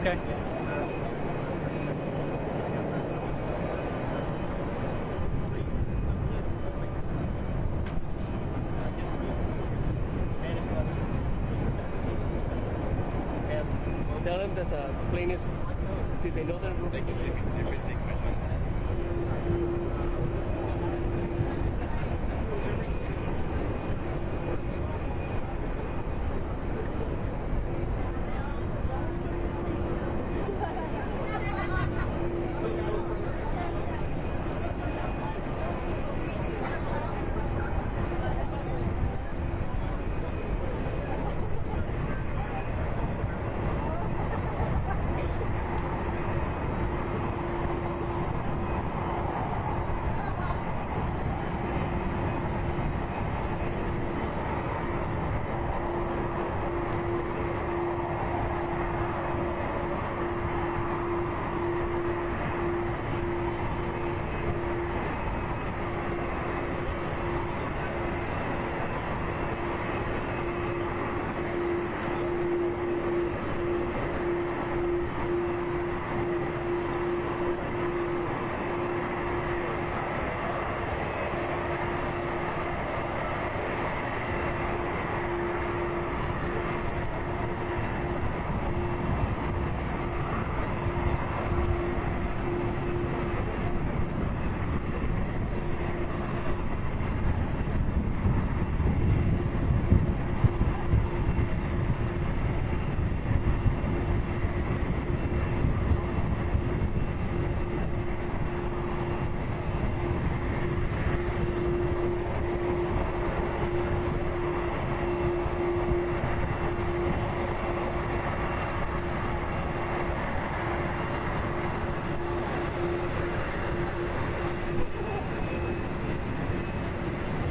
Okay. Plane is. Did they know that? They can take shots.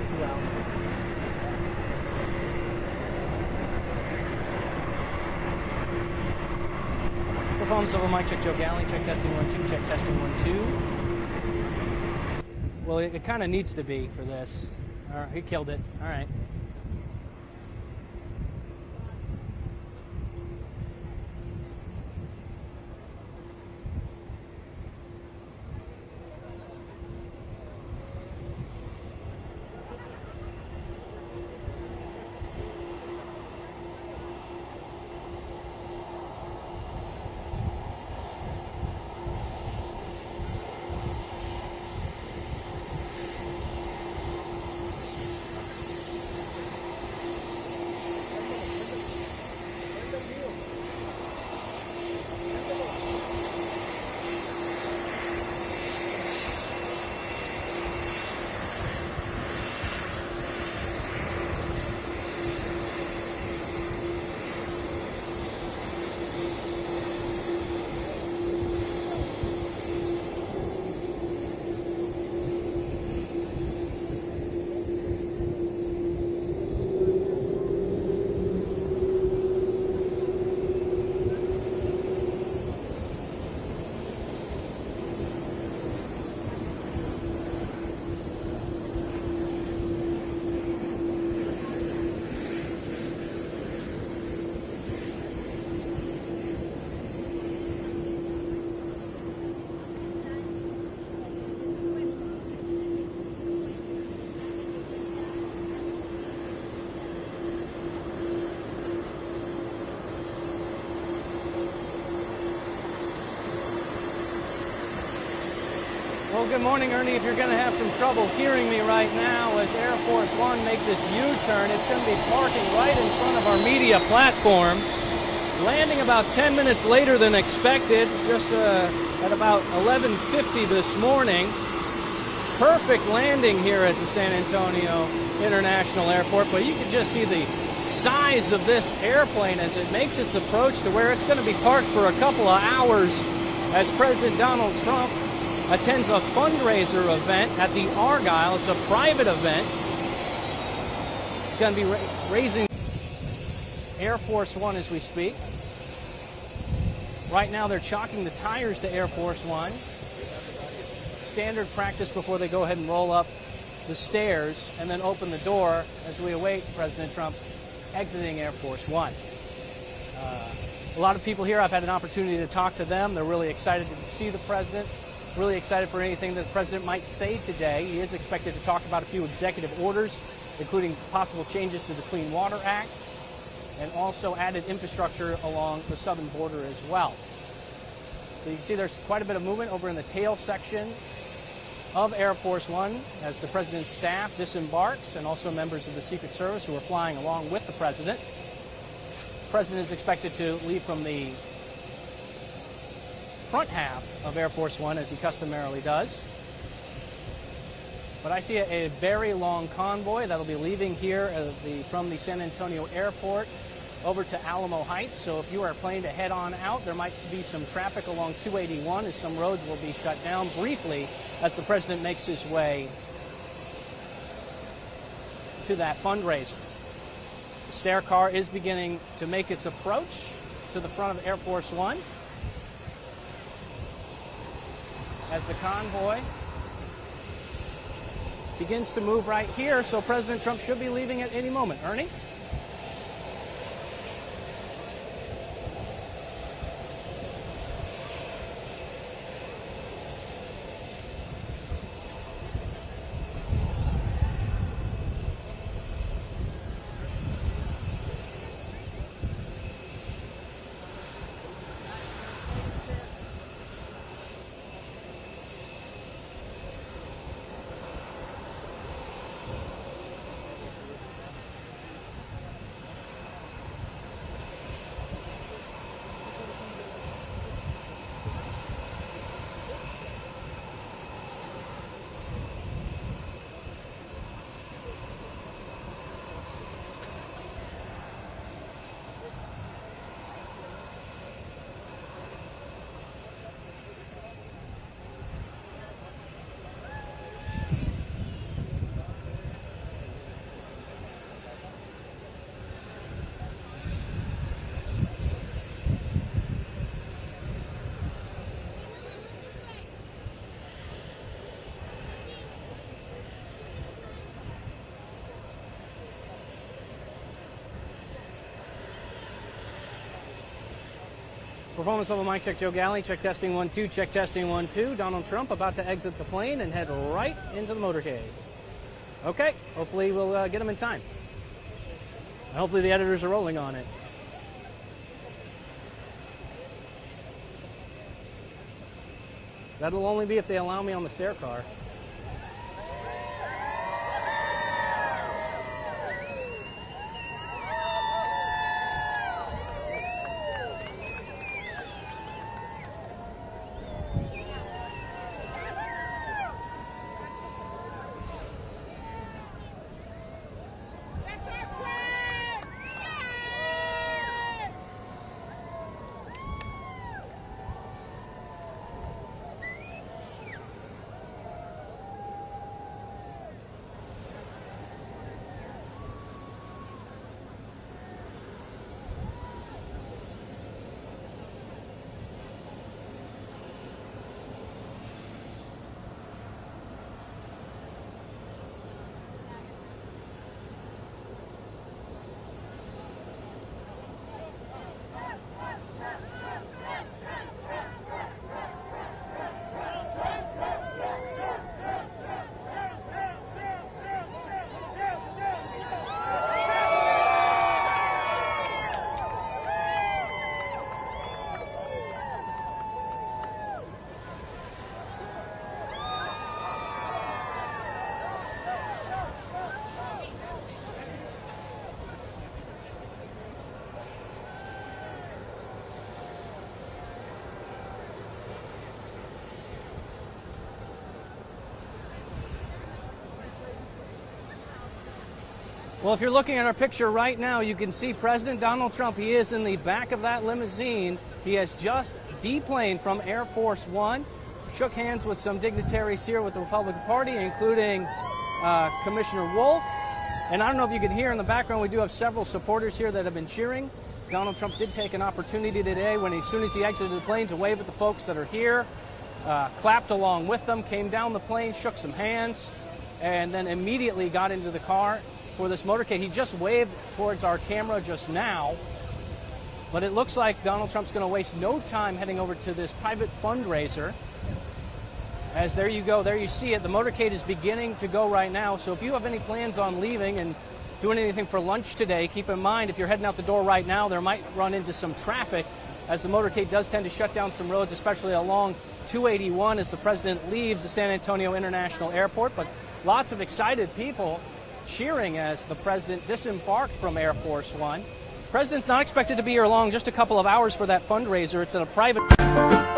Two out. Of a mic check, Joe Galley. Check testing one two. Check testing one two. Well, it, it kind of needs to be for this. All right, he killed it. All right. Well, good morning, Ernie. If you're going to have some trouble hearing me right now, as Air Force One makes its U-turn, it's going to be parking right in front of our media platform, landing about 10 minutes later than expected, just uh, at about 11:50 this morning. Perfect landing here at the San Antonio International Airport, but you can just see the size of this airplane as it makes its approach to where it's going to be parked for a couple of hours as President Donald Trump attends a fundraiser event at the Argyle. It's a private event. Going to be ra- raising Air Force One as we speak. Right now, they're chalking the tires to Air Force One. Standard practice before they go ahead and roll up the stairs and then open the door as we await President Trump exiting Air Force One. Uh, A lot of people here, I've had an opportunity to talk to them. They're really excited to see the president, really excited for anything that the president might say today. He is expected to talk about a few executive orders, including possible changes to the Clean Water Act and also added infrastructure along the southern border as well. So you can see there's quite a bit of movement over in the tail section of Air Force One as the president's staff disembarks and also members of the Secret Service who are flying along with the president. The president is expected to leave from the front half of Air Force One as he customarily does. But I see a, a very long convoy that'll be leaving here uh, the, from the San Antonio airport over to Alamo Heights. So if you are planning to head on out, there might be some traffic along 281 as some roads will be shut down briefly as the president makes his way to that fundraiser. The stair car is beginning to make its approach to the front of Air Force One as the convoy begins to move right here. So President Trump should be leaving at any moment. Ernie? Performance level mic check Joe Galley. Check testing one two. Check testing one two. Donald Trump about to exit the plane and head right into the motorcade. Okay, hopefully we'll uh, get him in time. Hopefully the editors are rolling on it. That'll only be if they allow me on the stair car. Well, if you're looking at our picture right now, you can see President Donald Trump. He is in the back of that limousine. He has just deplaned from Air Force One, shook hands with some dignitaries here with the Republican Party, including uh, Commissioner Wolff. And I don't know if you can hear in the background, we do have several supporters here that have been cheering. Donald Trump did take an opportunity today when, as soon as he exited the plane, to wave at the folks that are here, uh, clapped along with them, came down the plane, shook some hands, and then immediately got into the car for this motorcade. He just waved towards our camera just now. But it looks like Donald Trump's going to waste no time heading over to this private fundraiser. As there you go, there you see it. The motorcade is beginning to go right now. So if you have any plans on leaving and doing anything for lunch today, keep in mind if you're heading out the door right now, there might run into some traffic as the motorcade does tend to shut down some roads, especially along 281 as the president leaves the San Antonio International Airport. But lots of excited people cheering as the president disembarked from Air Force One. The President's not expected to be here long, just a couple of hours for that fundraiser. It's at a private.